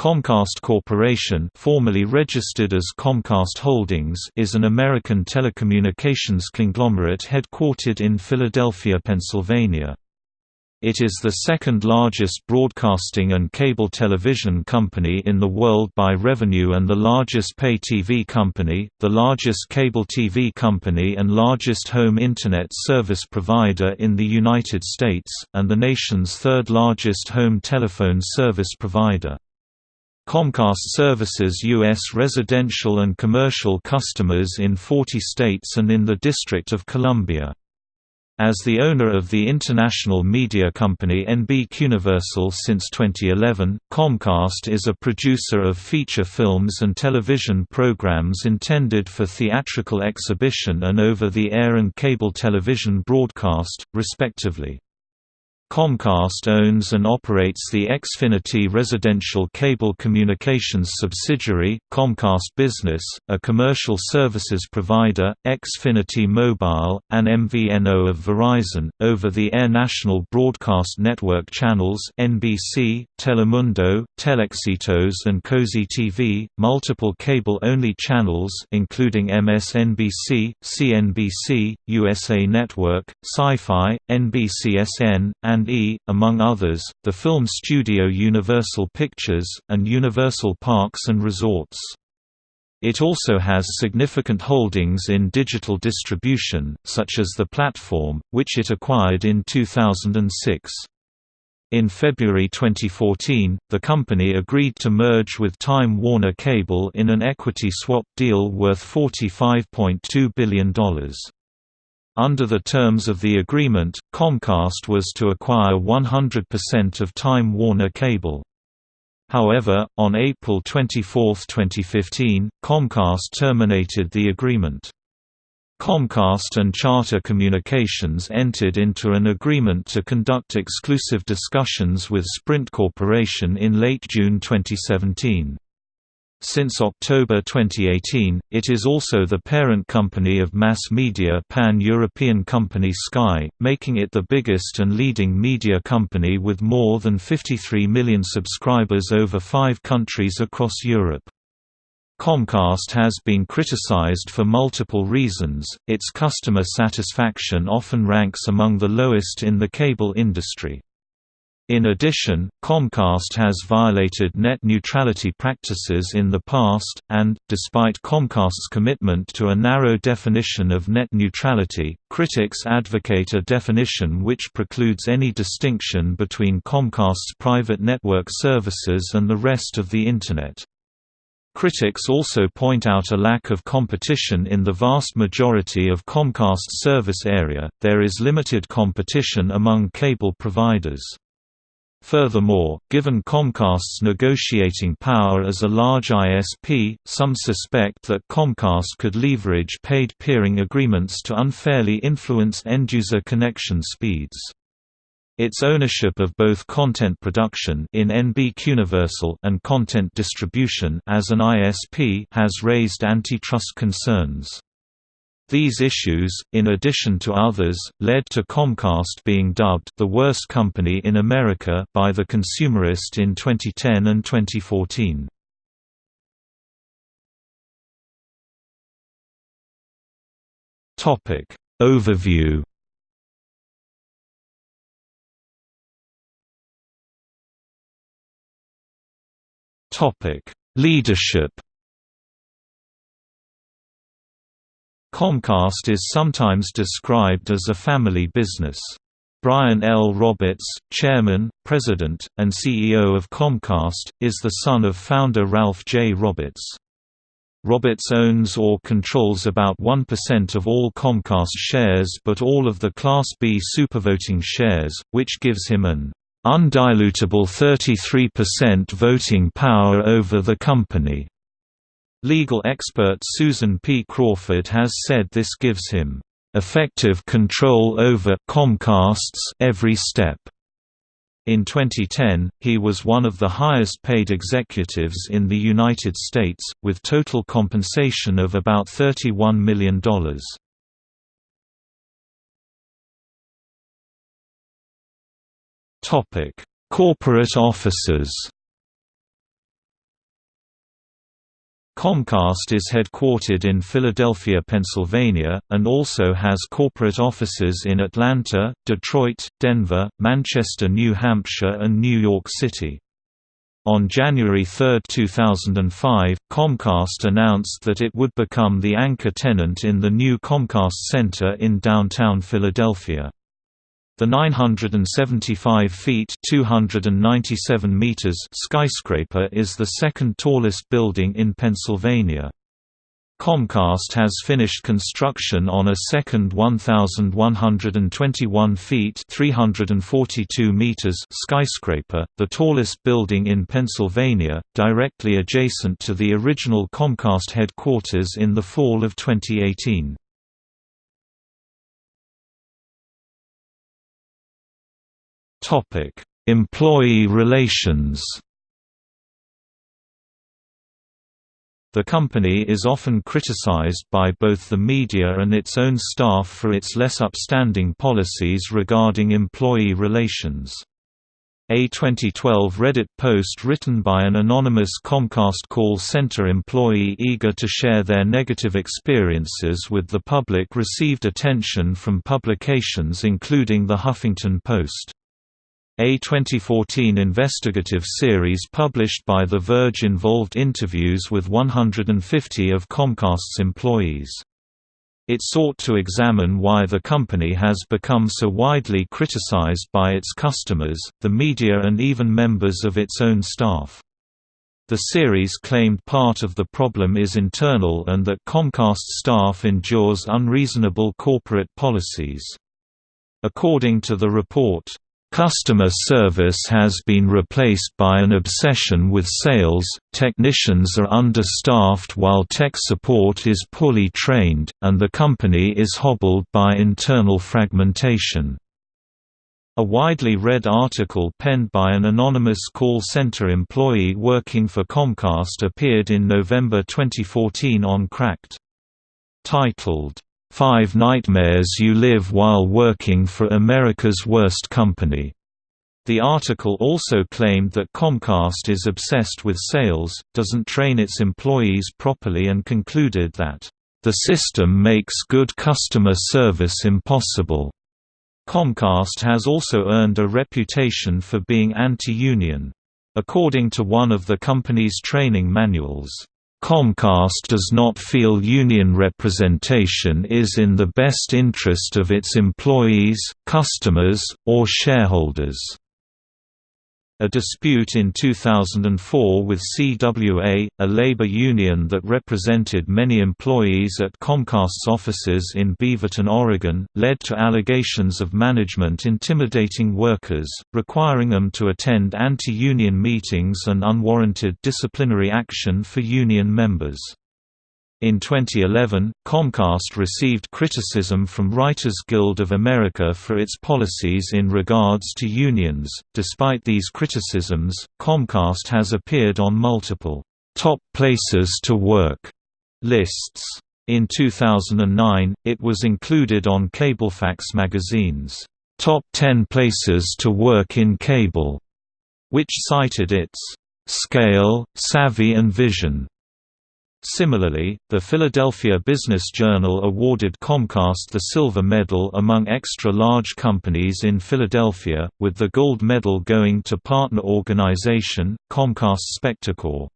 Comcast Corporation formerly registered as Comcast Holdings is an American telecommunications conglomerate headquartered in Philadelphia, Pennsylvania. It is the second largest broadcasting and cable television company in the world by revenue and the largest pay TV company, the largest cable TV company and largest home Internet service provider in the United States, and the nation's third largest home telephone service provider. Comcast services U.S. residential and commercial customers in 40 states and in the District of Columbia. As the owner of the international media company NBCUniversal since 2011, Comcast is a producer of feature films and television programs intended for theatrical exhibition and over-the-air and cable television broadcast, respectively. Comcast owns and operates the Xfinity residential cable communications subsidiary, Comcast Business, a commercial services provider, Xfinity Mobile, and MVNO of Verizon, over-the-air national broadcast network channels NBC, Telemundo, Telexitos and Cozi TV, multiple cable-only channels including MSNBC, CNBC, USA Network, Sci-Fi, NBCSN, and and E, among others, the film studio Universal Pictures, and Universal Parks and Resorts. It also has significant holdings in digital distribution, such as The Platform, which it acquired in 2006. In February 2014, the company agreed to merge with Time Warner Cable in an equity swap deal worth $45.2 billion. Under the terms of the agreement, Comcast was to acquire 100% of Time Warner Cable. However, on April 24, 2015, Comcast terminated the agreement. Comcast and Charter Communications entered into an agreement to conduct exclusive discussions with Sprint Corporation in late June 2017. Since October 2018, it is also the parent company of mass media pan-European company Sky, making it the biggest and leading media company with more than 53 million subscribers over five countries across Europe. Comcast has been criticized for multiple reasons, its customer satisfaction often ranks among the lowest in the cable industry. In addition, Comcast has violated net neutrality practices in the past, and, despite Comcast's commitment to a narrow definition of net neutrality, critics advocate a definition which precludes any distinction between Comcast's private network services and the rest of the Internet. Critics also point out a lack of competition in the vast majority of Comcast's service area, there is limited competition among cable providers. Furthermore, given Comcast's negotiating power as a large ISP, some suspect that Comcast could leverage paid peering agreements to unfairly influence end-user connection speeds. Its ownership of both content production in NBCUniversal and content distribution as an ISP has raised antitrust concerns. These issues, in addition to others, led to Comcast being dubbed the worst company in America by The Consumerist in 2010 and 2014. Topic Overview Topic Leadership Comcast is sometimes described as a family business. Brian L. Roberts, chairman, president, and CEO of Comcast, is the son of founder Ralph J. Roberts. Roberts owns or controls about 1% of all Comcast shares but all of the Class B supervoting shares, which gives him an undilutable 33% voting power over the company. Legal expert Susan P. Crawford has said this gives him effective control over Comcast's every step. In 2010, he was one of the highest paid executives in the United States, with total compensation of about $31 million. Corporate officers Comcast is headquartered in Philadelphia, Pennsylvania, and also has corporate offices in Atlanta, Detroit, Denver, Manchester, New Hampshire and New York City. On January 3, 2005, Comcast announced that it would become the anchor tenant in the new Comcast Center in downtown Philadelphia. The 975 feet 297 meters skyscraper is the second tallest building in Pennsylvania. Comcast has finished construction on a second 1,121 feet 342 meters skyscraper, the tallest building in Pennsylvania, directly adjacent to the original Comcast headquarters in the fall of 2018. Topic: Employee relations. The company is often criticized by both the media and its own staff for its less upstanding policies regarding employee relations. A 2012 Reddit post written by an anonymous Comcast call center employee eager to share their negative experiences with the public received attention from publications including The Huffington Post. A 2014 investigative series published by The Verge involved interviews with 150 of Comcast's employees. It sought to examine why the company has become so widely criticized by its customers, the media and even members of its own staff. The series claimed part of the problem is internal and that Comcast staff endures unreasonable corporate policies. According to the report, Customer service has been replaced by an obsession with sales, technicians are understaffed while tech support is poorly trained, and the company is hobbled by internal fragmentation. A widely read article penned by an anonymous call center employee working for Comcast appeared in November 2014 on Cracked. Titled, Five Nightmares You Live While Working for America's Worst Company. The article also claimed that Comcast is obsessed with sales, doesn't train its employees properly and concluded that, "...the system makes good customer service impossible." Comcast has also earned a reputation for being anti-union. According to one of the company's training manuals, Comcast does not feel union representation is in the best interest of its employees, customers, or shareholders. A dispute in 2004 with CWA, a labor union that represented many employees at Comcast's offices in Beaverton, Oregon, led to allegations of management intimidating workers, requiring them to attend anti-union meetings and unwarranted disciplinary action for union members. In 2011, Comcast received criticism from Writers Guild of America for its policies in regards to unions. Despite these criticisms, Comcast has appeared on multiple top places to work lists. In 2009, it was included on Cablefax magazine's Top 10 Places to Work in Cable, which cited its scale, savvy and vision Similarly, the Philadelphia Business Journal awarded Comcast the Silver Medal among extra-large companies in Philadelphia, with the gold medal going to partner organization, Comcast Spectacor.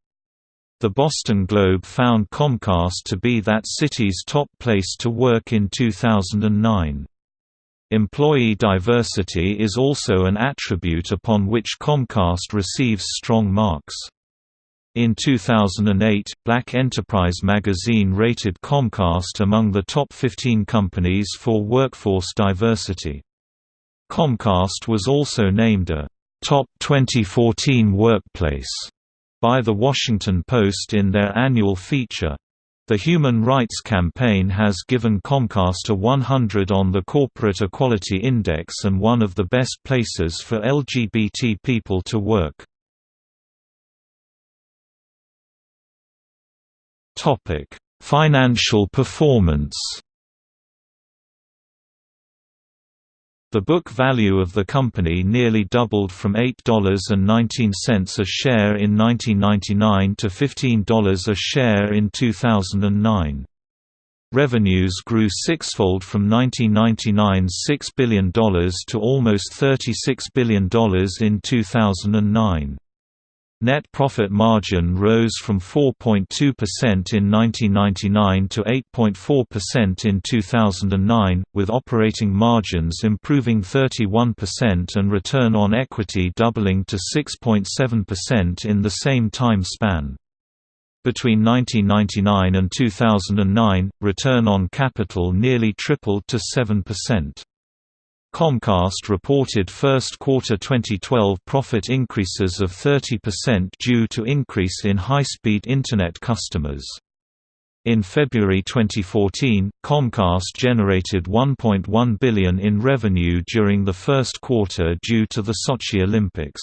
The Boston Globe found Comcast to be that city's top place to work in 2009. Employee diversity is also an attribute upon which Comcast receives strong marks. In 2008, Black Enterprise magazine rated Comcast among the top 15 companies for workforce diversity. Comcast was also named a Top 2014 Workplace by The Washington Post in their annual feature. The Human Rights Campaign has given Comcast a 100 on the Corporate Equality Index and one of the best places for LGBT people to work. Topic: Financial performance. The book value of the company nearly doubled from $8.19 a share in 1999 to $15 a share in 2009. Revenues grew sixfold from 1999's $6 billion to almost $36 billion in 2009. Net profit margin rose from 4.2% in 1999 to 8.4% in 2009, with operating margins improving 31% and return on equity doubling to 6.7% in the same time span. Between 1999 and 2009, return on capital nearly tripled to 7%. Comcast reported first quarter 2012 profit increases of 30% due to increase in high-speed Internet customers. In February 2014, Comcast generated 1.1 billion in revenue during the first quarter due to the Sochi Olympics.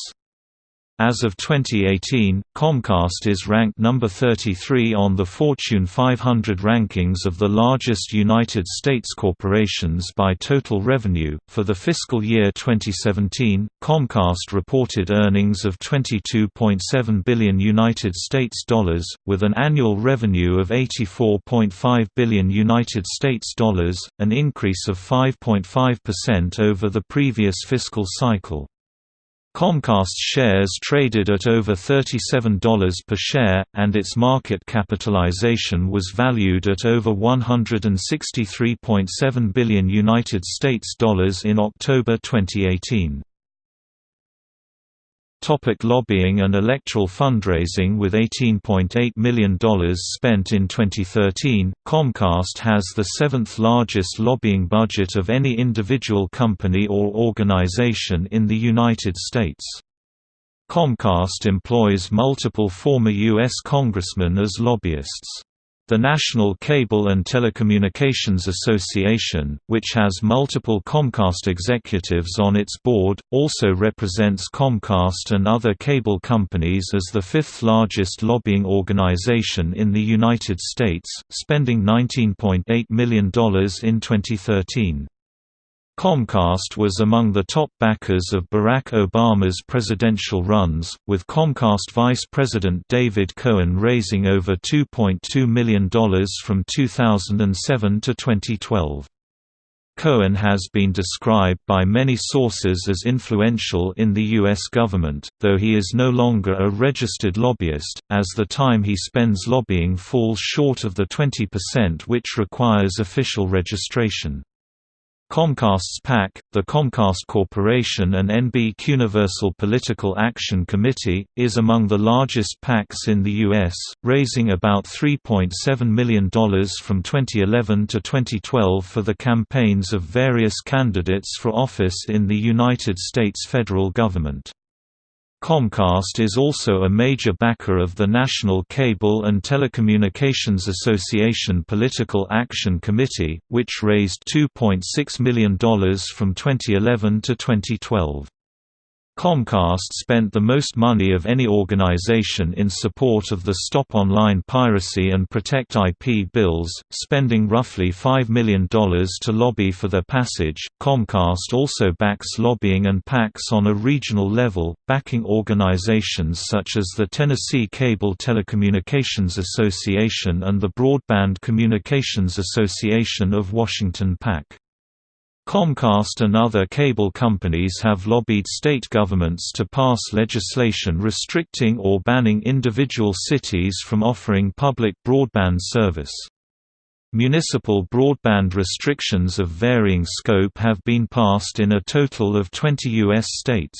As of 2018, Comcast is ranked number 33 on the Fortune 500 rankings of the largest United States corporations by total revenue. For the fiscal year 2017, Comcast reported earnings of 22.7 billion United States dollars, with an annual revenue of 84.5 billion United States dollars, an increase of 5.5% over the previous fiscal cycle. Comcast shares traded at over $37 per share, and its market capitalization was valued at over 163.7 billion United States dollars in October 2018. Topic lobbying and electoral fundraising With $18.8 million spent in 2013, Comcast has the seventh largest lobbying budget of any individual company or organization in the United States. Comcast employs multiple former U.S. congressmen as lobbyists. The National Cable and Telecommunications Association, which has multiple Comcast executives on its board, also represents Comcast and other cable companies as the fifth largest lobbying organization in the United States, spending $19.8 million in 2013. Comcast was among the top backers of Barack Obama's presidential runs, with Comcast Vice President David Cohen raising over $2.2 million from 2007 to 2012. Cohen has been described by many sources as influential in the U.S. government, though he is no longer a registered lobbyist, as the time he spends lobbying falls short of the 20% which requires official registration. Comcast's PAC, the Comcast Corporation and NB Universal Political Action Committee, is among the largest PACs in the U.S., raising about $3.7 million from 2011 to 2012 for the campaigns of various candidates for office in the United States federal government. Comcast is also a major backer of the National Cable and Telecommunications Association Political Action Committee, which raised $2.6 million from 2011 to 2012. Comcast spent the most money of any organization in support of the Stop Online Piracy and Protect IP bills, spending roughly $5 million to lobby for their passage. Comcast also backs lobbying and PACs on a regional level, backing organizations such as the Tennessee Cable Telecommunications Association and the Broadband Communications Association of Washington PAC. Comcast and other cable companies have lobbied state governments to pass legislation restricting or banning individual cities from offering public broadband service. Municipal broadband restrictions of varying scope have been passed in a total of 20 U.S. states.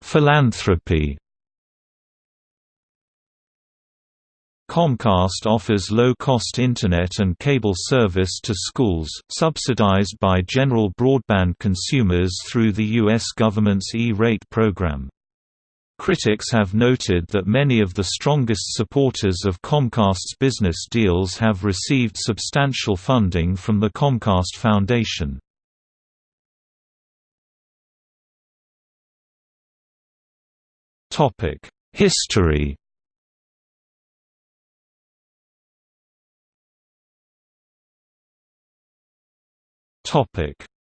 Philanthropy Comcast offers low-cost Internet and cable service to schools, subsidized by general broadband consumers through the U.S. government's E-rate program. Critics have noted that many of the strongest supporters of Comcast's business deals have received substantial funding from the Comcast Foundation. History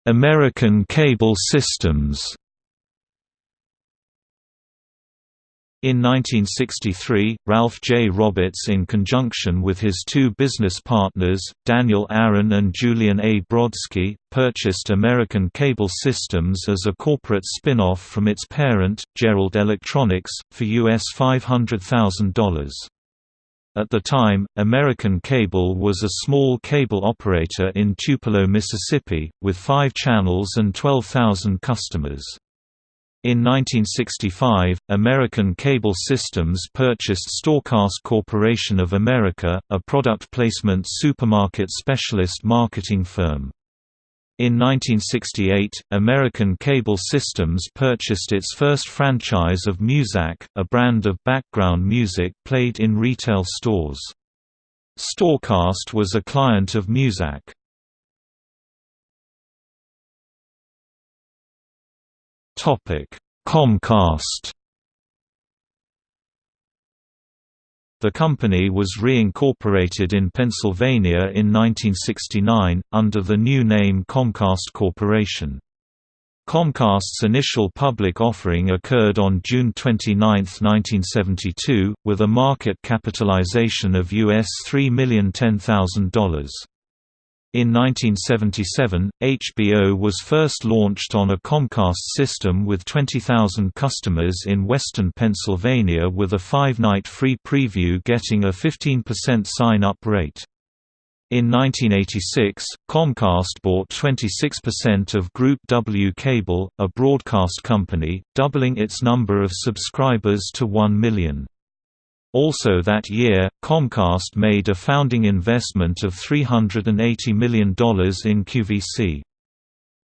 American cable systems In 1963, Ralph J. Roberts in conjunction with his two business partners, Daniel Aaron and Julian A. Brodsky, purchased American Cable Systems as a corporate spin-off from its parent, Jerrold Electronics, for US $500,000. At the time, American Cable was a small cable operator in Tupelo, Mississippi, with five channels and 12,000 customers. In 1965, American Cable Systems purchased Storecast Corporation of America, a product placement supermarket specialist marketing firm. In 1968, American Cable Systems purchased its first franchise of Muzak, a brand of background music played in retail stores. Storecast was a client of Muzak. Comcast The company was reincorporated in Pennsylvania in 1969, under the new name Comcast Corporation. Comcast's initial public offering occurred on June 29, 1972, with a market capitalization of US $3,010,000. In 1977, HBO was first launched on a Comcast system with 20,000 customers in western Pennsylvania with a five-night free preview getting a 15% sign-up rate. In 1986, Comcast bought 26% of Group W Cable, a broadcast company, doubling its number of subscribers to 1 million. Also that year, Comcast made a founding investment of $380 million in QVC.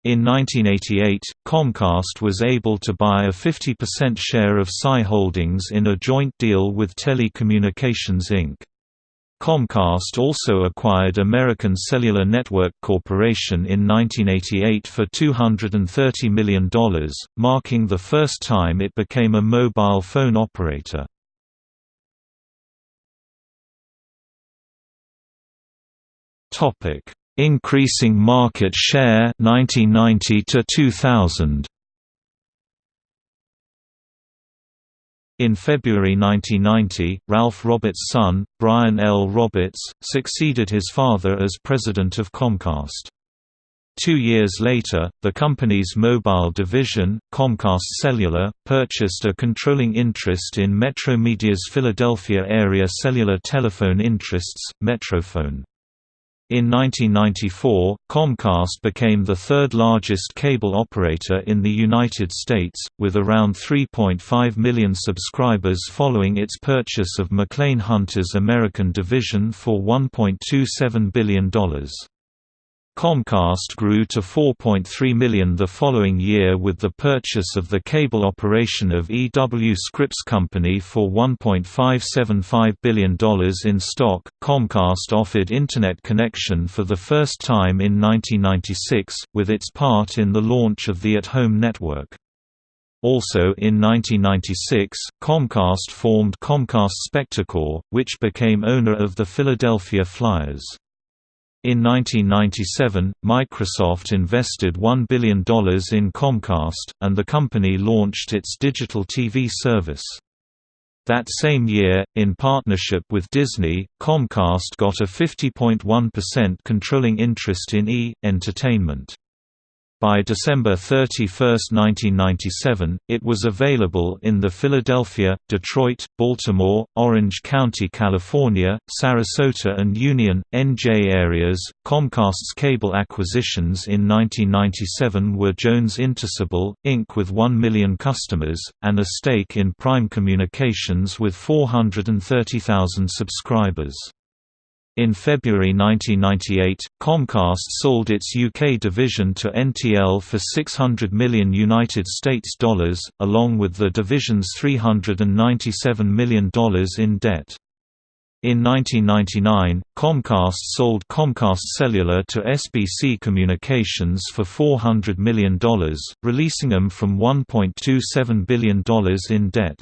In 1988, Comcast was able to buy a 50% share of Sci Holdings in a joint deal with Telecommunications Inc. Comcast also acquired American Cellular Network Corporation in 1988 for $230 million, marking the first time it became a mobile phone operator. Topic: Increasing market share 1990 to 2000. In February 1990, Ralph Roberts' son, Brian L. Roberts, succeeded his father as president of Comcast. Two years later, the company's mobile division, Comcast Cellular, purchased a controlling interest in Metromedia's Philadelphia area cellular telephone interests, Metrophone. In 1994, Comcast became the third largest cable operator in the United States, with around 3.5 million subscribers following its purchase of Maclean Hunter's American division for $1.27 billion. Comcast grew to 4.3 million the following year with the purchase of the cable operation of EW Scripps Company for $1.575 billion in stock. Comcast offered Internet connection for the first time in 1996, with its part in the launch of the at-home network. Also in 1996, Comcast formed Comcast Spectacor, which became owner of the Philadelphia Flyers. In 1997, Microsoft invested $1 billion in Comcast, and the company launched its digital TV service. That same year, in partnership with Disney, Comcast got a 50.1% controlling interest in E! Entertainment. By December 31, 1997, it was available in the Philadelphia, Detroit, Baltimore, Orange County, California, Sarasota, and Union, NJ areas. Comcast's cable acquisitions in 1997 were Jones Intercable, Inc. with 1 million customers, and a stake in Prime Communications with 430,000 subscribers. In February 1998, Comcast sold its UK division to NTL for 600 million United States dollars, along with the division's $397 million in debt. In 1999, Comcast sold Comcast Cellular to SBC Communications for $400 million, releasing them from $1.27 billion in debt.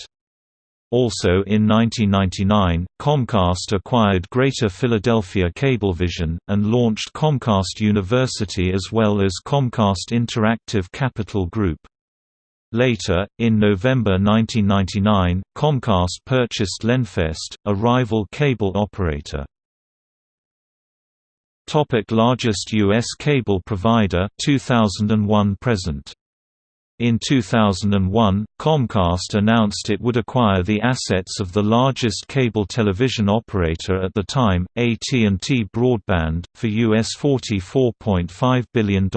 Also in 1999, Comcast acquired Greater Philadelphia Cablevision, and launched Comcast University as well as Comcast Interactive Capital Group. Later, in November 1999, Comcast purchased Lenfest, a rival cable operator. Topic largest U.S. cable provider 2001 present in 2001, Comcast announced it would acquire the assets of the largest cable television operator at the time, AT&T Broadband, for US $44.5 billion.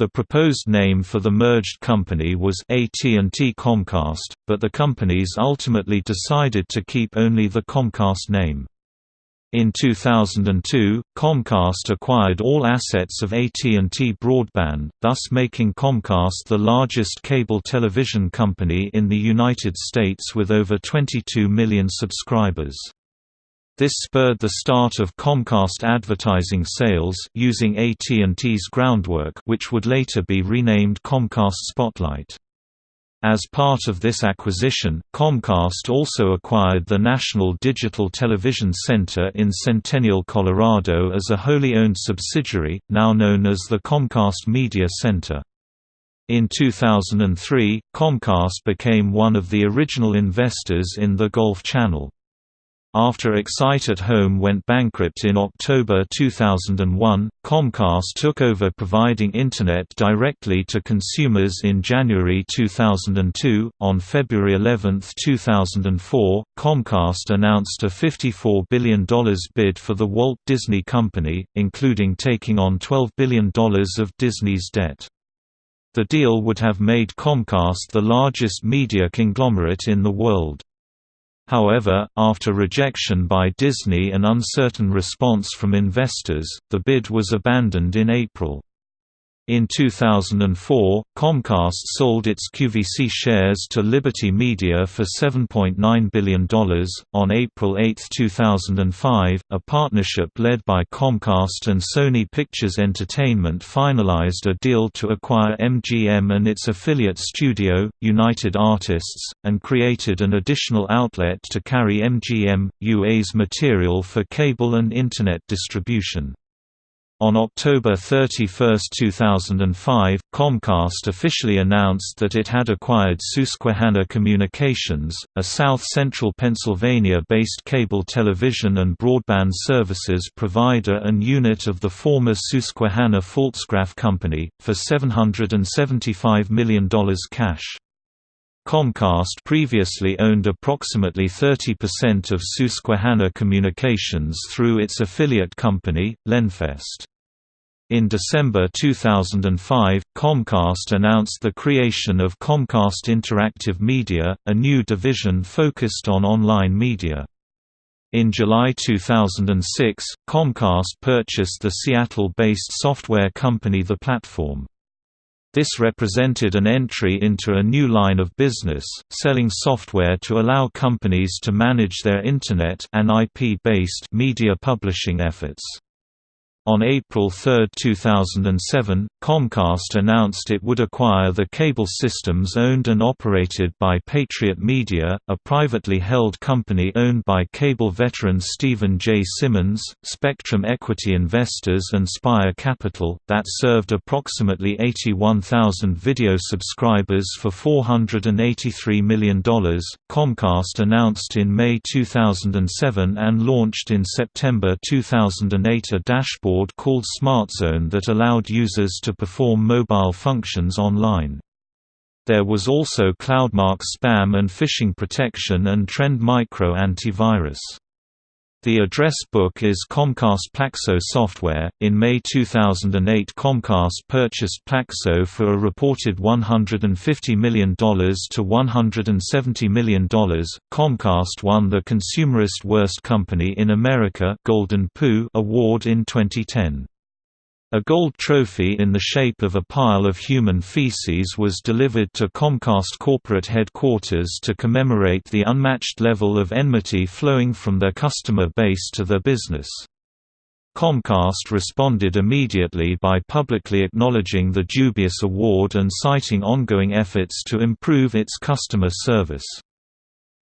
The proposed name for the merged company was AT&T Comcast, but the companies ultimately decided to keep only the Comcast name. In 2002, Comcast acquired all assets of AT&T Broadband, thus making Comcast the largest cable television company in the United States with over 22 million subscribers. This spurred the start of Comcast advertising sales using AT&T's groundwork which would later be renamed Comcast Spotlight. As part of this acquisition, Comcast also acquired the National Digital Television Center in Centennial, Colorado as a wholly owned subsidiary, now known as the Comcast Media Center. In 2003, Comcast became one of the original investors in the Golf Channel. After Excite at Home went bankrupt in October 2001, Comcast took over providing Internet directly to consumers in January 2002. On February 11, 2004, Comcast announced a $54 billion bid for the Walt Disney Company, including taking on $12 billion of Disney's debt. The deal would have made Comcast the largest media conglomerate in the world. However, after rejection by Disney and uncertain response from investors, the bid was abandoned in April. In 2004, Comcast sold its QVC shares to Liberty Media for $7.9 billion. On April 8, 2005, a partnership led by Comcast and Sony Pictures Entertainment finalized a deal to acquire MGM and its affiliate studio, United Artists, and created an additional outlet to carry MGM, UA's material for cable and Internet distribution. On October 31, 2005, Comcast officially announced that it had acquired Susquehanna Communications, a south-central Pennsylvania-based cable television and broadband services provider and unit of the former Susquehanna Pfaltzgraff Company, for $775 million cash. Comcast previously owned approximately 30% of Susquehanna Communications through its affiliate company, Lenfest. In December 2005, Comcast announced the creation of Comcast Interactive Media, a new division focused on online media. In July 2006, Comcast purchased the Seattle-based software company The Platform. This represented an entry into a new line of business, selling software to allow companies to manage their Internet and IP-based media publishing efforts. On April 3, 2007, Comcast announced it would acquire the cable systems owned and operated by Patriot Media, a privately held company owned by cable veteran Stephen J. Simmons, Spectrum Equity Investors and Spire Capital, that served approximately 81,000 video subscribers for $483 million. Comcast announced in May 2007 and launched in September 2008 a dashboard board called SmartZone that allowed users to perform mobile functions online. There was also CloudMark spam and phishing protection and Trend Micro antivirus. The address book is Comcast Plaxo software. In May 2008, Comcast purchased Plaxo for a reported $150 million to $170 million. Comcast won the Consumerist Worst Company in America Golden Poo award in 2010. A gold trophy in the shape of a pile of human feces was delivered to Comcast corporate headquarters to commemorate the unmatched level of enmity flowing from their customer base to their business. Comcast responded immediately by publicly acknowledging the dubious award and citing ongoing efforts to improve its customer service.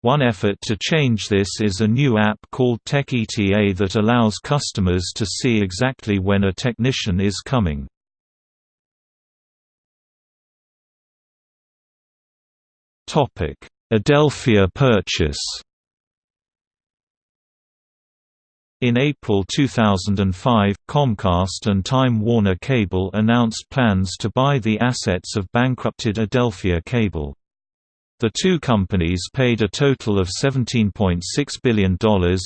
One effort to change this is a new app called TechETA that allows customers to see exactly when a technician is coming. Adelphia purchase In April 2005, Comcast and Time Warner Cable announced plans to buy the assets of bankrupted Adelphia Cable. The two companies paid a total of $17.6 billion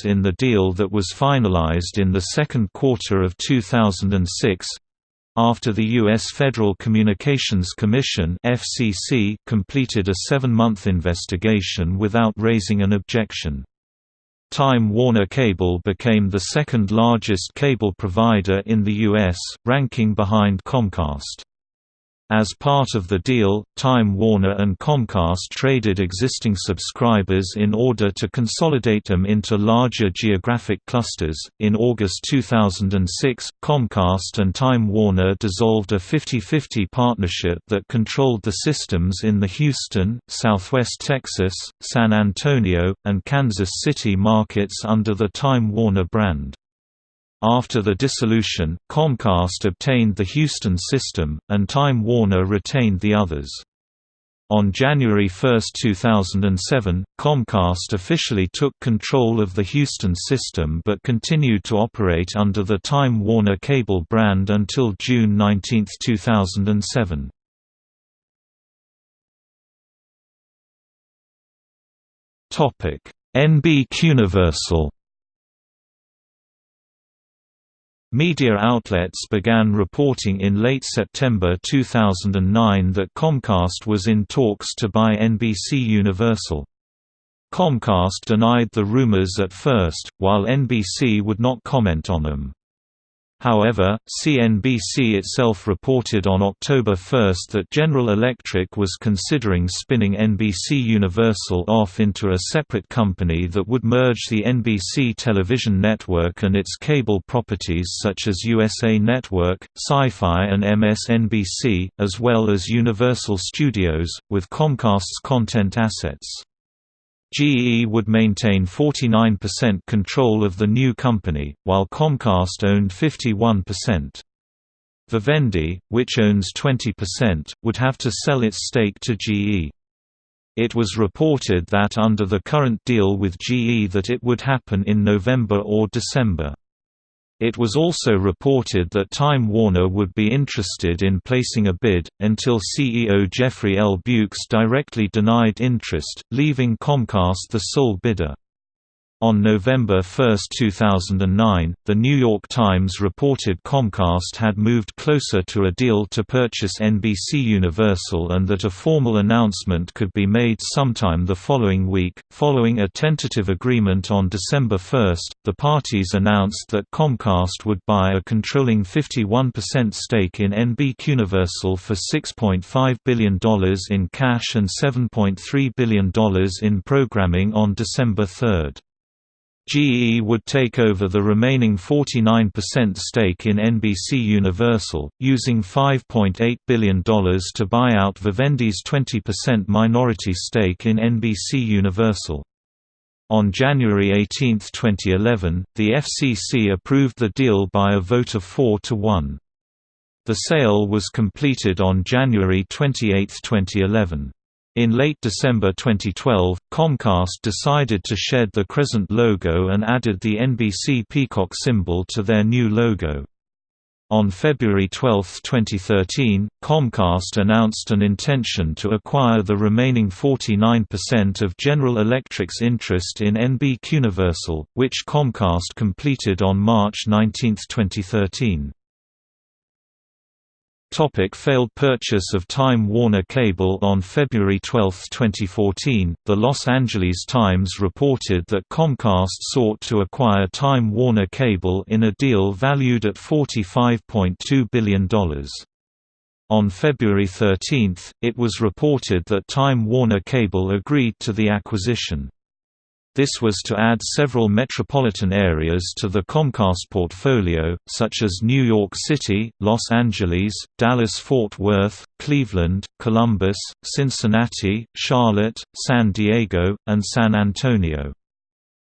in the deal that was finalized in the second quarter of 2006 after the U.S. Federal Communications Commission FCC completed a seven-month investigation without raising an objection. Time Warner Cable became the second largest cable provider in the U.S., ranking behind Comcast. As part of the deal, Time Warner and Comcast traded existing subscribers in order to consolidate them into larger geographic clusters. In August 2006, Comcast and Time Warner dissolved a 50-50 partnership that controlled the systems in the Houston, Southwest Texas, San Antonio, and Kansas City markets under the Time Warner brand. After the dissolution, Comcast obtained the Houston system, and Time Warner retained the others. On January 1, 2007, Comcast officially took control of the Houston system but continued to operate under the Time Warner Cable brand until June 19, 2007. NBCUniversal Media outlets began reporting in late September 2009 that Comcast was in talks to buy NBC Universal. Comcast denied the rumors at first, while NBC would not comment on them. However, CNBC itself reported on October 1 that General Electric was considering spinning NBC Universal off into a separate company that would merge the NBC television network and its cable properties such as USA Network, Sci-Fi and MSNBC, as well as Universal Studios, with Comcast's content assets. GE would maintain 49% control of the new company, while Comcast owned 51%. Vivendi, which owns 20%, would have to sell its stake to GE. It was reported that under the current deal with GE that it would happen in November or December. It was also reported that Time Warner would be interested in placing a bid, until CEO Jeffrey L. Bewkes directly denied interest, leaving Comcast the sole bidder. On November 1, 2009, The New York Times reported Comcast had moved closer to a deal to purchase NBC Universal and that a formal announcement could be made sometime the following week. Following a tentative agreement on December 1, the parties announced that Comcast would buy a controlling 51% stake in NBC Universal for $6.5 billion in cash and $7.3 billion in programming on December 3. GE would take over the remaining 49% stake in NBC Universal, using $5.8 billion to buy out Vivendi's 20% minority stake in NBC Universal. On January 18, 2011, the FCC approved the deal by a vote of 4 to 1. The sale was completed on January 28, 2011. In late December 2012, Comcast decided to shed the Crescent logo and added the NBC Peacock symbol to their new logo. On February 12, 2013, Comcast announced an intention to acquire the remaining 49% of General Electric's interest in NBCUniversal, which Comcast completed on March 19, 2013. Topic failed purchase of Time Warner Cable On February 12, 2014, the Los Angeles Times reported that Comcast sought to acquire Time Warner Cable in a deal valued at $45.2 billion. On February 13, it was reported that Time Warner Cable agreed to the acquisition. This was to add several metropolitan areas to the Comcast portfolio, such as New York City, Los Angeles, Dallas-Fort Worth, Cleveland, Columbus, Cincinnati, Charlotte, San Diego, and San Antonio.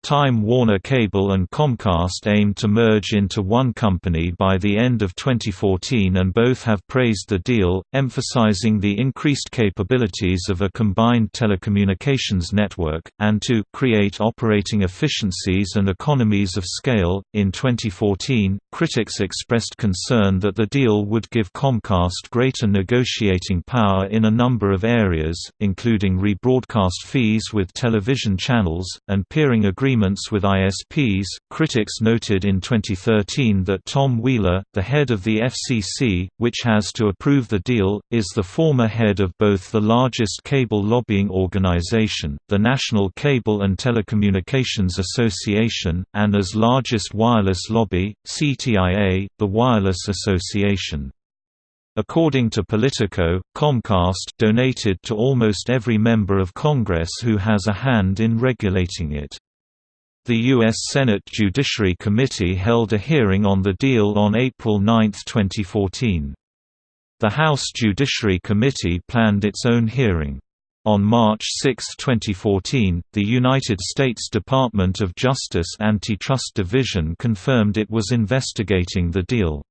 Time Warner Cable and Comcast aim to merge into one company by the end of 2014 and both have praised the deal, emphasizing the increased capabilities of a combined telecommunications network, and to create operating efficiencies and economies of scale. In 2014, critics expressed concern that the deal would give Comcast greater negotiating power in a number of areas, including rebroadcast fees with television channels, and peering agreements agreements with ISPs. Critics noted in 2013 that Tom Wheeler, the head of the FCC, which has to approve the deal, is the former head of both the largest cable lobbying organization, the National Cable and Telecommunications Association, and as largest wireless lobby, CTIA, the Wireless Association. According to Politico, Comcast donated to almost every member of Congress who has a hand in regulating it. The U.S. Senate Judiciary Committee held a hearing on the deal on April 9, 2014. The House Judiciary Committee planned its own hearing. On March 6, 2014, the United States Department of Justice Antitrust Division confirmed it was investigating the deal.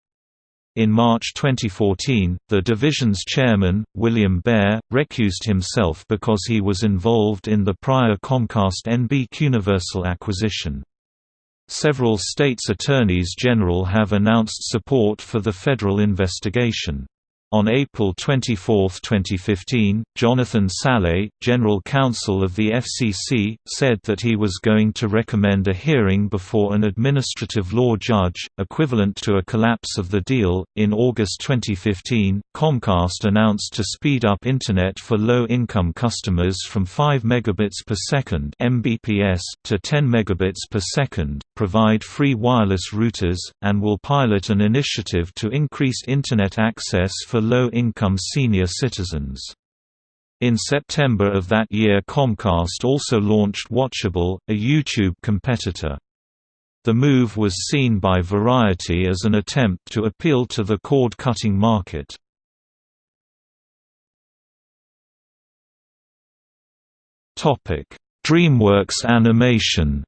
In March 2014, the division's chairman, William Baer, recused himself because he was involved in the prior Comcast NBCUniversal acquisition. Several states' attorneys general have announced support for the federal investigation. On April 24, 2015, Jonathan Sallet, General Counsel of the FCC, said that he was going to recommend a hearing before an administrative law judge, equivalent to a collapse of the deal. In August 2015, Comcast announced to speed up Internet for low-income customers from 5 megabits per second (Mbps) to 10 megabits per second, provide free wireless routers, and will pilot an initiative to increase Internet access for low-income senior citizens. In September of that year Comcast also launched Watchable, a YouTube competitor. The move was seen by Variety as an attempt to appeal to the cord-cutting market. DreamWorks Animation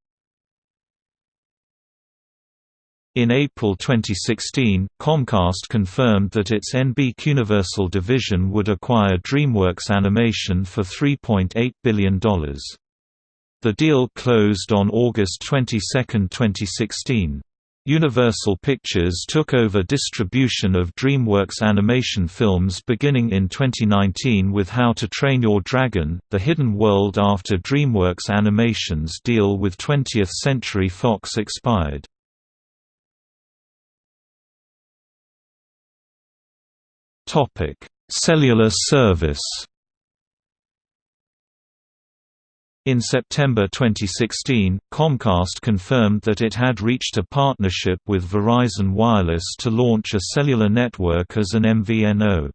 In April 2016, Comcast confirmed that its NBCUniversal division would acquire DreamWorks Animation for $3.8 billion. The deal closed on August 22, 2016. Universal Pictures took over distribution of DreamWorks animation films beginning in 2019 with How to Train Your Dragon, The Hidden World after DreamWorks Animation's deal with 20th Century Fox expired. Cellular service. In September 2016, Comcast confirmed that it had reached a partnership with Verizon Wireless to launch a cellular network as an MVNO.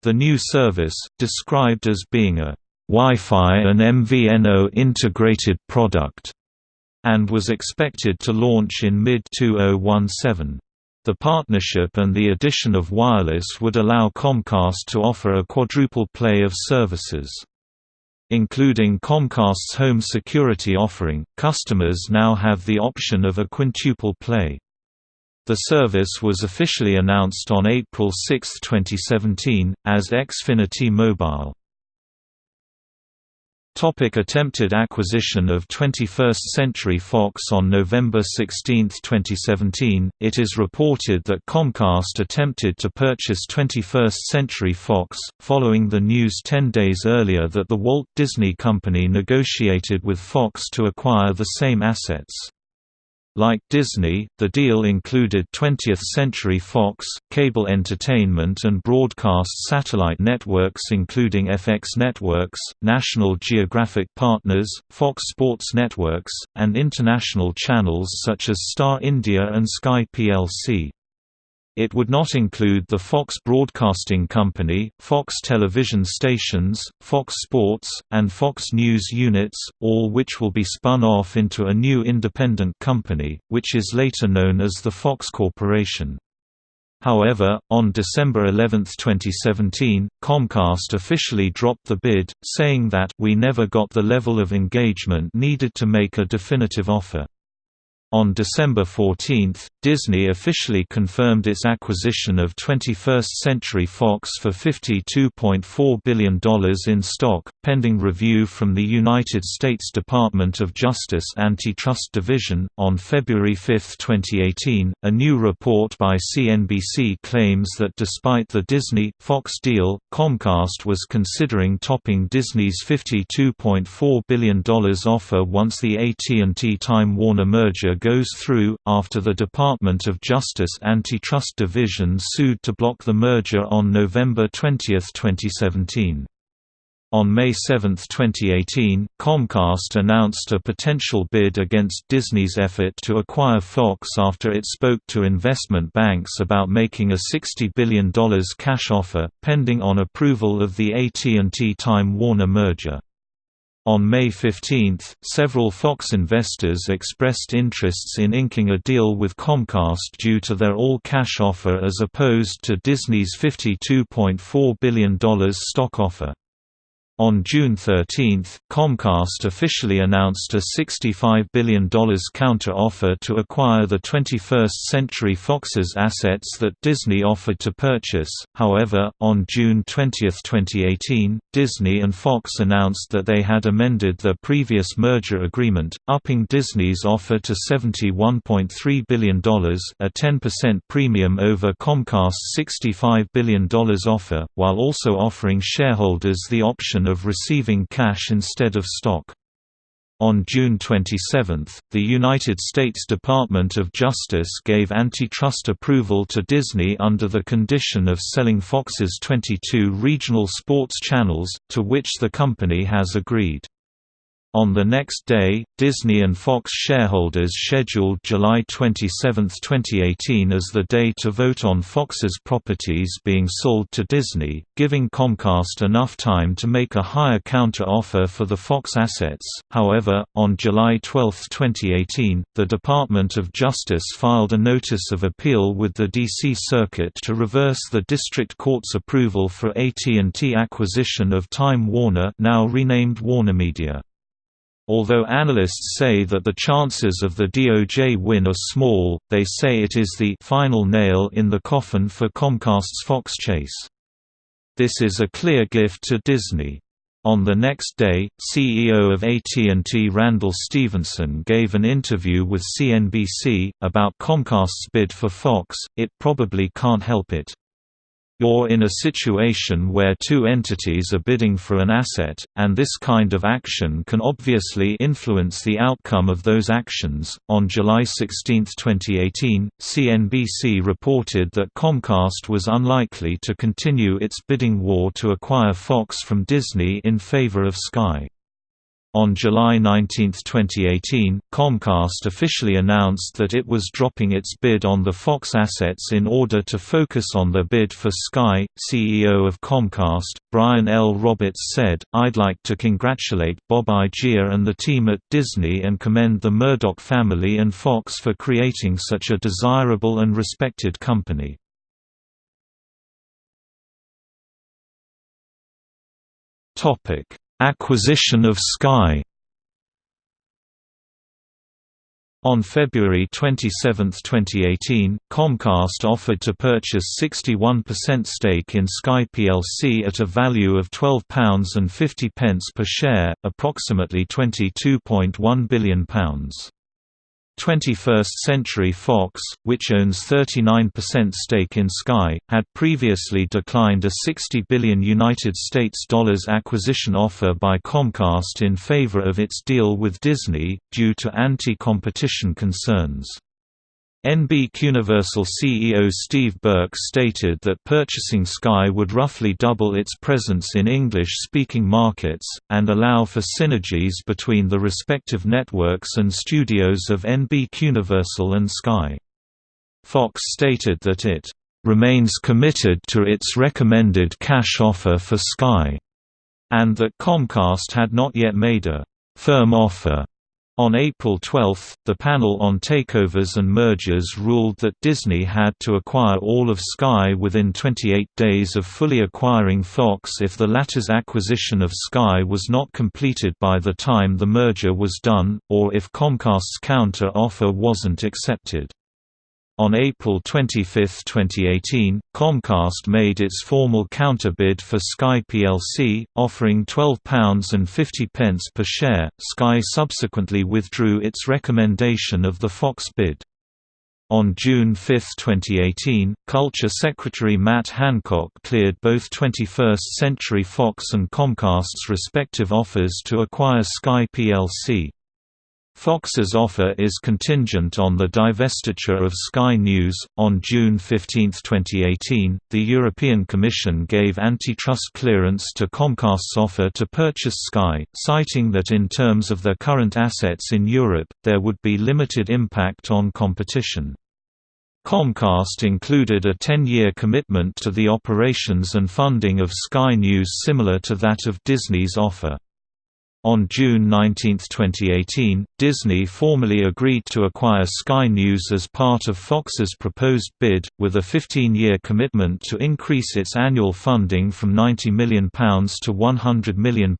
The new service, described as being a Wi-Fi and MVNO integrated product, and was expected to launch in mid-2017. The partnership and the addition of wireless would allow Comcast to offer a quadruple play of services. Including Comcast's home security offering, customers now have the option of a quintuple play. The service was officially announced on April 6, 2017, as Xfinity Mobile. Topic attempted acquisition of 21st Century Fox On November 16, 2017, it is reported that Comcast attempted to purchase 21st Century Fox, following the news 10 days earlier that the Walt Disney Company negotiated with Fox to acquire the same assets. Like Disney, the deal included 20th Century Fox, cable entertainment and broadcast satellite networks including FX Networks, National Geographic Partners, Fox Sports Networks, and international channels such as Star India and Sky plc. It would not include the Fox Broadcasting Company, Fox television stations, Fox Sports, and Fox News units, all which will be spun off into a new independent company, which is later known as the Fox Corporation. However, on December 11, 2017, Comcast officially dropped the bid, saying that we never got the level of engagement needed to make a definitive offer. On December 14, Disney officially confirmed its acquisition of 21st Century Fox for $52.4 billion in stock, pending review from the United States Department of Justice Antitrust Division. On February 5, 2018, a new report by CNBC claims that despite the Disney Fox deal, Comcast was considering topping Disney's $52.4 billion offer once the AT&T Time Warner merger goes through, after the Department of Justice Antitrust Division sued to block the merger on November 20, 2017. On May 7, 2018, Comcast announced a potential bid against Disney's effort to acquire Fox after it spoke to investment banks about making a $60 billion cash offer, pending on approval of the AT&T Time Warner merger. On May 15, several Fox investors expressed interests in inking a deal with Comcast due to their all-cash offer as opposed to Disney's $52.4 billion stock offer. On June 13, Comcast officially announced a $65 billion counter-offer to acquire the 21st Century Fox's assets that Disney offered to purchase. However, on June 20, 2018, Disney and Fox announced that they had amended their previous merger agreement, upping Disney's offer to $71.3 billion, a 10% premium over Comcast's $65 billion offer, while also offering shareholders the option of receiving cash instead of stock. On June 27, the United States Department of Justice gave antitrust approval to Disney under the condition of selling Fox's 22 regional sports channels, to which the company has agreed. On the next day, Disney and Fox shareholders scheduled July 27, 2018 as the day to vote on Fox's properties being sold to Disney, giving Comcast enough time to make a higher counter-offer for the Fox assets. However, on July 12, 2018, the Department of Justice filed a notice of appeal with the D.C. Circuit to reverse the district court's approval for AT&T acquisition of Time Warner now renamed WarnerMedia. Although analysts say that the chances of the DOJ win are small, they say it is the final nail in the coffin for Comcast's Fox chase. This is a clear gift to Disney. On the next day, CEO of AT&T Randall Stephenson gave an interview with CNBC, about Comcast's bid for Fox, it probably can't help it. You're in a situation where two entities are bidding for an asset, and this kind of action can obviously influence the outcome of those actions. On July 16, 2018, CNBC reported that Comcast was unlikely to continue its bidding war to acquire Fox from Disney in favor of Sky. On July 19, 2018, Comcast officially announced that it was dropping its bid on the Fox assets in order to focus on the bid for Sky. CEO of Comcast, Brian L. Roberts said, I'd like to congratulate Bob Iger and the team at Disney and commend the Murdoch family and Fox for creating such a desirable and respected company. Topic Acquisition of Sky On February 27, 2018, Comcast offered to purchase 61% stake in Sky plc at a value of £12.50 per share, approximately £22.1 billion. 21st Century Fox, which owns 39% stake in Sky, had previously declined a 60 billion United States dollars acquisition offer by Comcast in favor of its deal with Disney, due to anti-competition concerns. NBCUniversal CEO Steve Burke stated that purchasing Sky would roughly double its presence in English-speaking markets, and allow for synergies between the respective networks and studios of NBCUniversal and Sky. Fox stated that it remains committed to its recommended cash offer for Sky, and that Comcast had not yet made a firm offer. On April 12, the panel on takeovers and mergers ruled that Disney had to acquire all of Sky within 28 days of fully acquiring Fox if the latter's acquisition of Sky was not completed by the time the merger was done, or if Comcast's counter-offer wasn't accepted. On April 25, 2018, Comcast made its formal counterbid for Sky plc, offering £12.50 per share. Sky subsequently withdrew its recommendation of the Fox bid. On June 5, 2018, Culture Secretary Matt Hancock cleared both 21st Century Fox and Comcast's respective offers to acquire Sky plc. Fox's offer is contingent on the divestiture of Sky News. On June 15, 2018, the European Commission gave antitrust clearance to Comcast's offer to purchase Sky, citing that in terms of their current assets in Europe, there would be limited impact on competition. Comcast included a 10-year commitment to the operations and funding of Sky News similar to that of Disney's offer. On June 19, 2018, Disney formally agreed to acquire Sky News as part of Fox's proposed bid, with a 15-year commitment to increase its annual funding from £90 million to £100 million.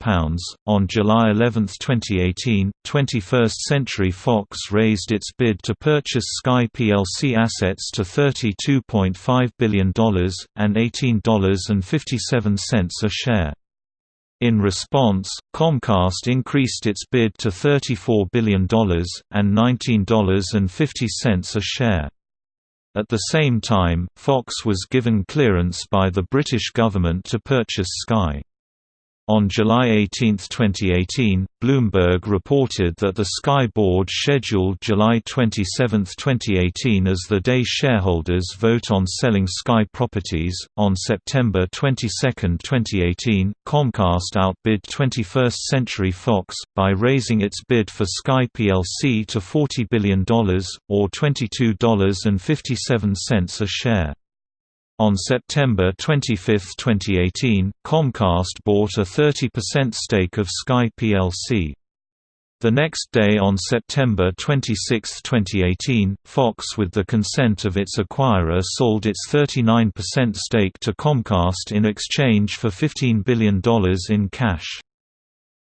On July 11, 2018, 21st Century Fox raised its bid to purchase Sky plc assets to $32.5 billion, and $18.57 a share. In response, Comcast increased its bid to $34 billion, and $19.50 a share. At the same time, Fox was given clearance by the British government to purchase Sky. On July 18, 2018, Bloomberg reported that the Sky board scheduled July 27, 2018 as the day shareholders vote on selling Sky properties. On September 22, 2018, Comcast outbid 21st Century Fox, by raising its bid for Sky plc to $40 billion, or $22.57 a share. On September 25, 2018, Comcast bought a 30% stake of Sky plc. The next day on September 26, 2018, Fox with the consent of its acquirer sold its 39% stake to Comcast in exchange for $15 billion in cash.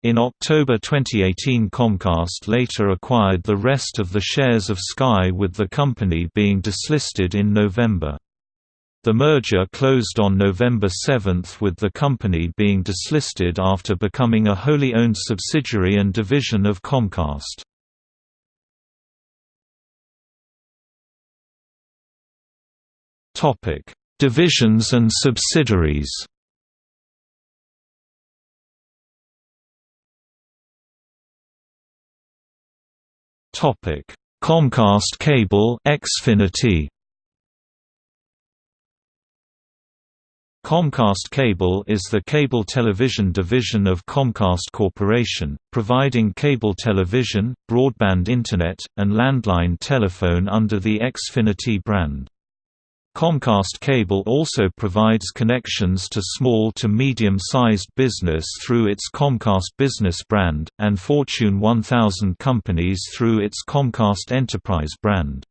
In October 2018 Comcast later acquired the rest of the shares of Sky with the company being dislisted in November. The merger closed on November 7 with the company being dislisted after becoming a wholly owned subsidiary and division of Comcast. Divisions and subsidiaries Comcast Cable Xfinity Comcast Cable is the cable television division of Comcast Corporation, providing cable television, broadband internet, and landline telephone under the Xfinity brand. Comcast Cable also provides connections to small to medium-sized business through its Comcast Business brand, and Fortune 1000 companies through its Comcast Enterprise brand.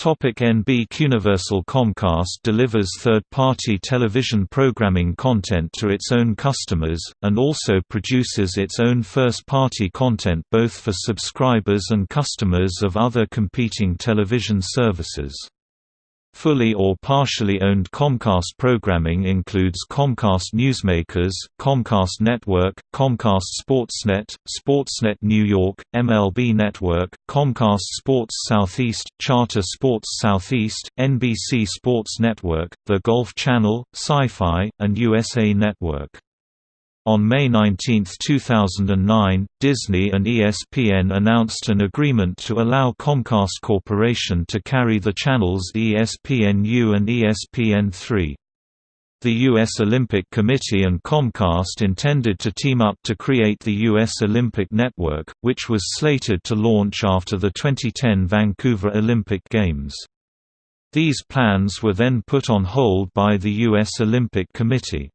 NBCUniversal Comcast delivers third-party television programming content to its own customers, and also produces its own first-party content both for subscribers and customers of other competing television services. Fully or partially owned Comcast programming includes Comcast Newsmakers, Comcast Network, Comcast Sportsnet, Sportsnet New York, MLB Network, Comcast Sports Southeast, Charter Sports Southeast, NBC Sports Network, The Golf Channel, Sci-Fi, and USA Network. On May 19, 2009, Disney and ESPN announced an agreement to allow Comcast Corporation to carry the channels ESPNU and ESPN3. The U.S. Olympic Committee and Comcast intended to team up to create the U.S. Olympic Network, which was slated to launch after the 2010 Vancouver Olympic Games. These plans were then put on hold by the U.S. Olympic Committee.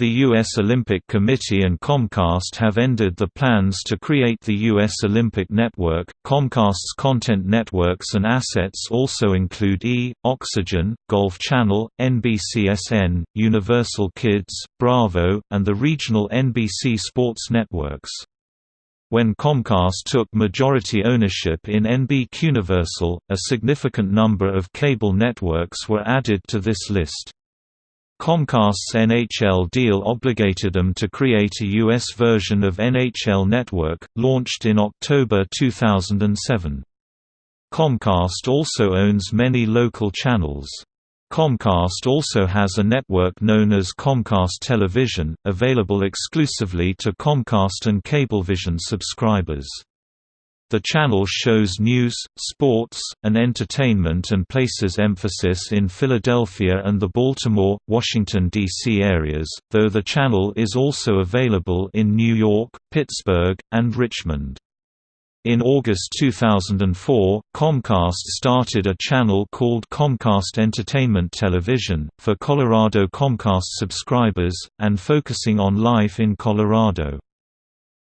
The U.S. Olympic Committee and Comcast have ended the plans to create the U.S. Olympic Network. Comcast's content networks and assets also include E! Oxygen, Golf Channel, NBCSN, Universal Kids, Bravo, and the regional NBC Sports networks. When Comcast took majority ownership in NBCUniversal, a significant number of cable networks were added to this list. Comcast's NHL deal obligated them to create a U.S. version of NHL Network, launched in October 2007. Comcast also owns many local channels. Comcast also has a network known as Comcast Television, available exclusively to Comcast and Cablevision subscribers. The channel shows news, sports, and entertainment and places emphasis in Philadelphia and the Baltimore, Washington, D.C. areas, though the channel is also available in New York, Pittsburgh, and Richmond. In August 2004, Comcast started a channel called Comcast Entertainment Television, for Colorado Comcast subscribers, and focusing on life in Colorado.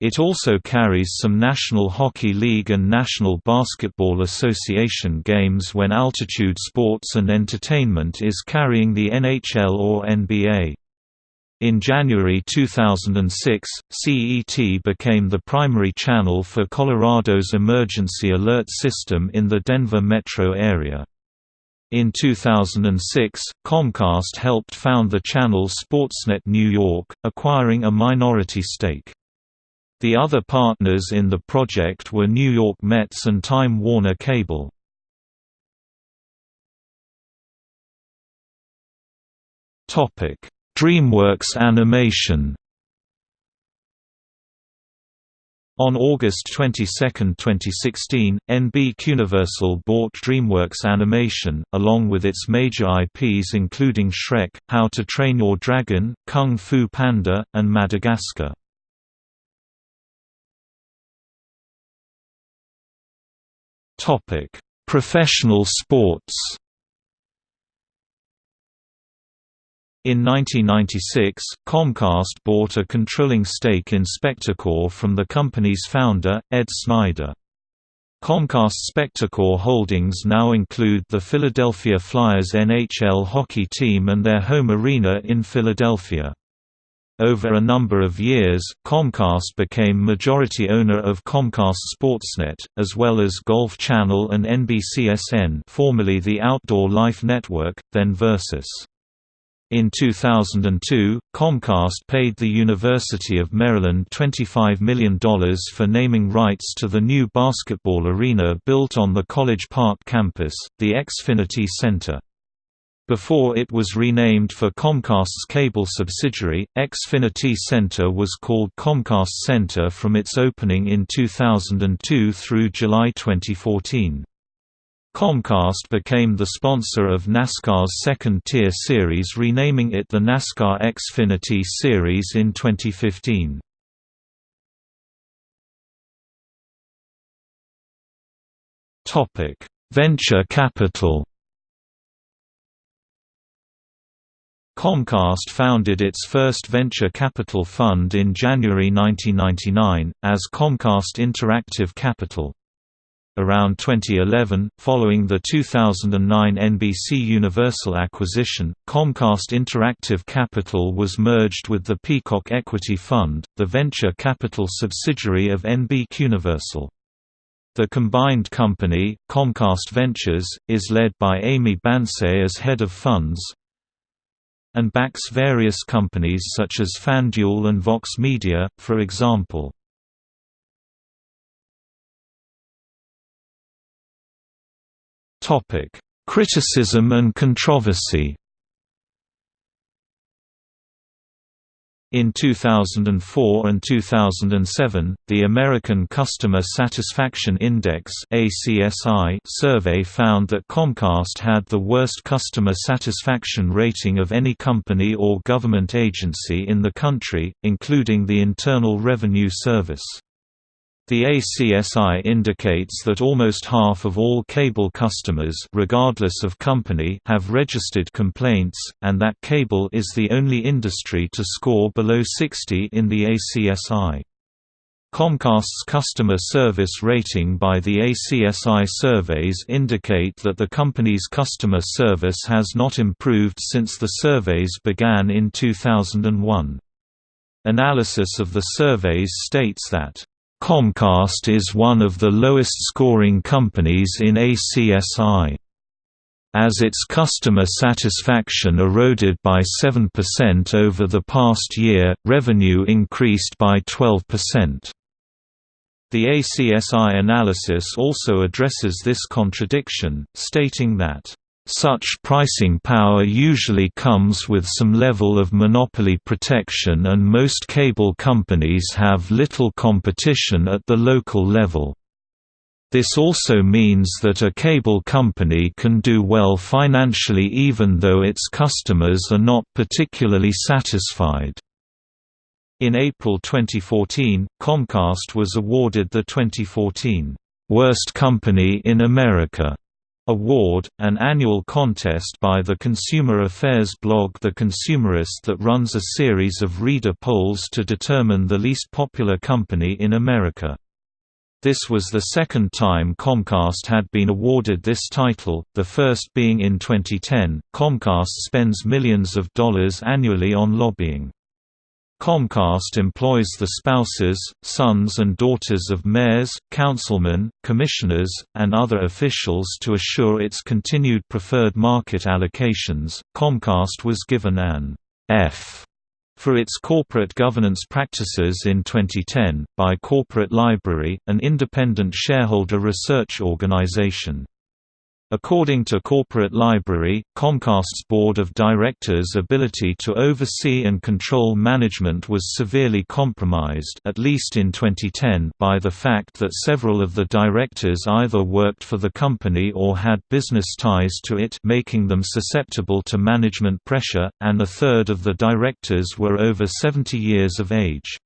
It also carries some National Hockey League and National Basketball Association games when Altitude Sports and Entertainment is carrying the NHL or NBA. In January 2006, CET became the primary channel for Colorado's emergency alert system in the Denver metro area. In 2006, Comcast helped found the channel Sportsnet New York, acquiring a minority stake. The other partners in the project were New York Mets and Time Warner Cable. DreamWorks Animation On August 22, 2016, NBCUniversal bought DreamWorks Animation, along with its major IPs including Shrek, How to Train Your Dragon, Kung Fu Panda, and Madagascar. Professional sports In 1996, Comcast bought a controlling stake in Spectacor from the company's founder, Ed Snider. Comcast Spectacor holdings now include the Philadelphia Flyers NHL hockey team and their home arena in Philadelphia. Over a number of years, Comcast became majority owner of Comcast Sportsnet, as well as Golf Channel and NBCSN formerly the Outdoor Life Network, then Versus. In 2002, Comcast paid the University of Maryland $25 million for naming rights to the new basketball arena built on the College Park campus, the Xfinity Center. Before it was renamed for Comcast's cable subsidiary, Xfinity Center was called Comcast Center from its opening in 2002 through July 2014. Comcast became the sponsor of NASCAR's second-tier series renaming it the NASCAR Xfinity Series in 2015. Venture capital Comcast founded its first venture capital fund in January 1999, as Comcast Interactive Capital. Around 2011, following the 2009 NBC Universal acquisition, Comcast Interactive Capital was merged with the Peacock Equity Fund, the venture capital subsidiary of NBCUniversal. The combined company, Comcast Ventures, is led by Amy Banse as head of funds, and backs various companies such as FanDuel and Vox Media, for example. Criticism and controversy. In 2004 and 2007, the American Customer Satisfaction Index survey found that Comcast had the worst customer satisfaction rating of any company or government agency in the country, including the Internal Revenue Service. The ACSI indicates that almost half of all cable customers regardless of company have registered complaints, and that cable is the only industry to score below 60 in the ACSI. Comcast's customer service rating by the ACSI surveys indicate that the company's customer service has not improved since the surveys began in 2001. Analysis of the surveys states that Comcast is one of the lowest-scoring companies in ACSI. As its customer satisfaction eroded by 7% over the past year, revenue increased by 12%. The ACSI analysis also addresses this contradiction, stating that such pricing power usually comes with some level of monopoly protection and most cable companies have little competition at the local level. This also means that a cable company can do well financially even though its customers are not particularly satisfied. In April 2014, Comcast was awarded the 2014 Worst Company in America Award, an annual contest by the consumer affairs blog The Consumerist that runs a series of reader polls to determine the least popular company in America. This was the second time Comcast had been awarded this title, the first being in 2010. Comcast spends millions of dollars annually on lobbying. Comcast employs the spouses, sons and daughters of mayors, councilmen, commissioners, and other officials to assure its continued preferred market allocations. Comcast was given an F for its corporate governance practices in 2010, by Corporate Library, an independent shareholder research organization. According to Corporate Library, Comcast's board of directors' ability to oversee and control management was severely compromised at least in 2010 by the fact that several of the directors either worked for the company or had business ties to it making them susceptible to management pressure, and a third of the directors were over 70 years of age.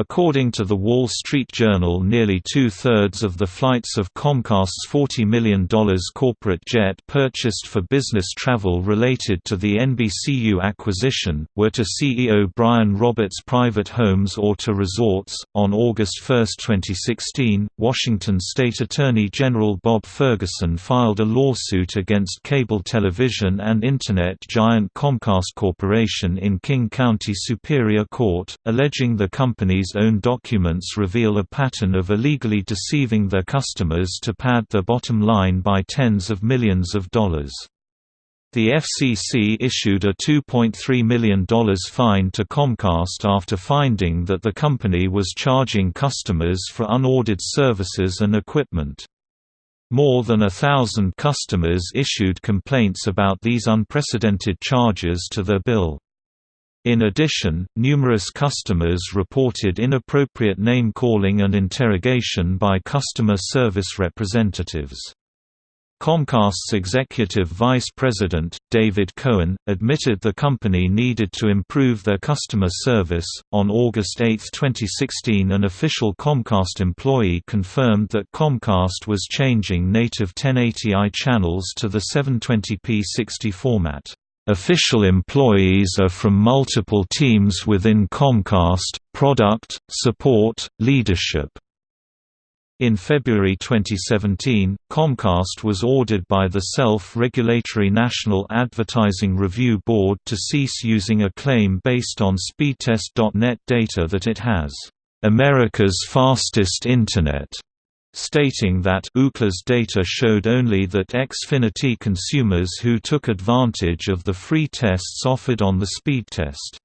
According to The Wall Street Journal nearly two-thirds of the flights of Comcast's $40 million corporate jet purchased for business travel related to the NBCU acquisition, were to CEO Brian Roberts' private homes or to resorts. On August 1, 2016, Washington State Attorney General Bob Ferguson filed a lawsuit against cable television and Internet giant Comcast Corporation in King County Superior Court, alleging the company's own documents reveal a pattern of illegally deceiving their customers to pad their bottom line by tens of millions of dollars. The FCC issued a $2.3 million fine to Comcast after finding that the company was charging customers for unordered services and equipment. More than a thousand customers issued complaints about these unprecedented charges to their bill. In addition, numerous customers reported inappropriate name-calling and interrogation by customer service representatives. Comcast's executive vice president, David Cohen, admitted the company needed to improve their customer service. On August 8, 2016, an official Comcast employee confirmed that Comcast was changing native 1080i channels to the 720p 60 format. Official employees are from multiple teams within Comcast, product, support, leadership. In February 2017, Comcast was ordered by the self-regulatory National Advertising Review Board to cease using a claim based on Speedtest.net data that it has, "...America's fastest Internet." Stating that Ookla's data showed only that Xfinity consumers who took advantage of the free tests offered on the speed test.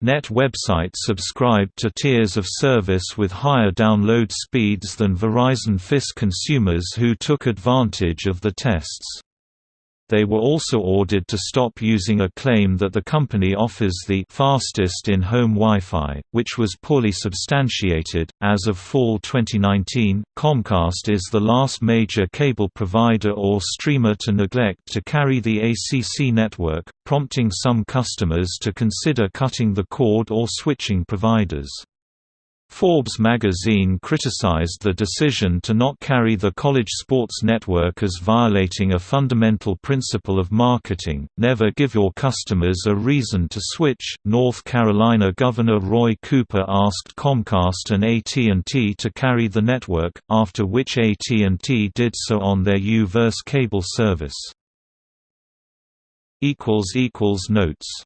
Net websites subscribed to tiers of service with higher download speeds than Verizon FiOS consumers who took advantage of the tests. They were also ordered to stop using a claim that the company offers the fastest in-home Wi-Fi, which was poorly substantiated. As of fall 2019, Comcast is the last major cable provider or streamer to neglect to carry the ACC network, prompting some customers to consider cutting the cord or switching providers. Forbes magazine criticized the decision to not carry the college sports network as violating a fundamental principle of marketing never give your customers a reason to switch. North Carolina Governor Roy Cooper asked Comcast and AT&T to carry the network, after which AT&T did so on their U-verse cable service. Notes